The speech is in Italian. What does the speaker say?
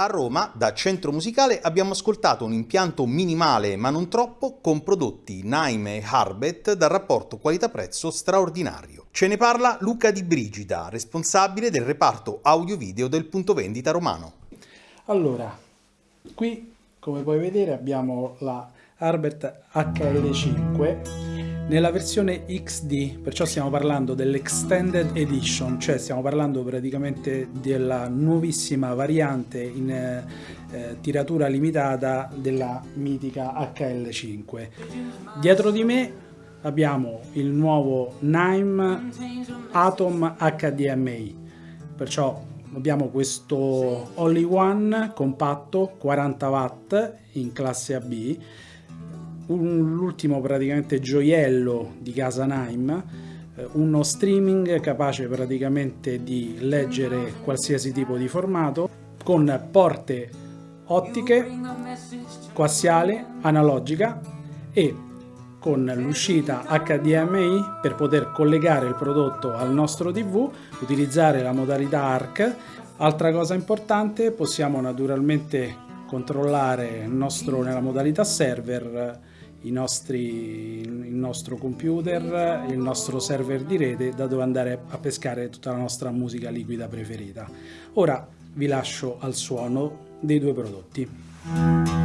A Roma, da Centro Musicale, abbiamo ascoltato un impianto minimale ma non troppo con prodotti Naime e Harbet dal rapporto qualità-prezzo straordinario. Ce ne parla Luca Di Brigida, responsabile del reparto audio-video del punto vendita romano. Allora, qui come puoi vedere abbiamo la Harbet HL5 nella versione XD, perciò stiamo parlando dell'Extended Edition, cioè stiamo parlando praticamente della nuovissima variante in eh, tiratura limitata della mitica HL5. Dietro di me abbiamo il nuovo Nime Atom HDMI, perciò abbiamo questo Only One compatto 40 watt in classe AB l'ultimo praticamente gioiello di casa Naim, eh, uno streaming capace praticamente di leggere qualsiasi tipo di formato con porte ottiche, coassiale, analogica e con l'uscita HDMI per poter collegare il prodotto al nostro TV, utilizzare la modalità ARC. Altra cosa importante, possiamo naturalmente controllare il nostro, nella modalità server nostri, il nostro computer, il nostro server di rete da dove andare a pescare tutta la nostra musica liquida preferita. Ora vi lascio al suono dei due prodotti.